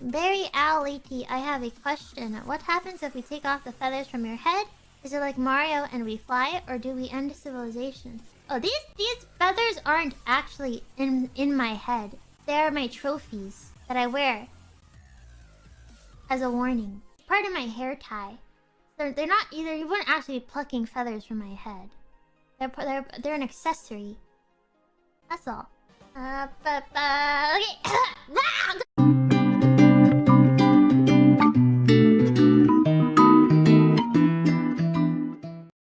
Barry Owlity, I have a question. What happens if we take off the feathers from your head? Is it like Mario and we fly, or do we end civilization? Oh, these these feathers aren't actually in in my head. They are my trophies that I wear as a warning. Part of my hair tie. They're, they're not either. You wouldn't actually be plucking feathers from my head. They're they're they're an accessory. That's all. Uh, ah,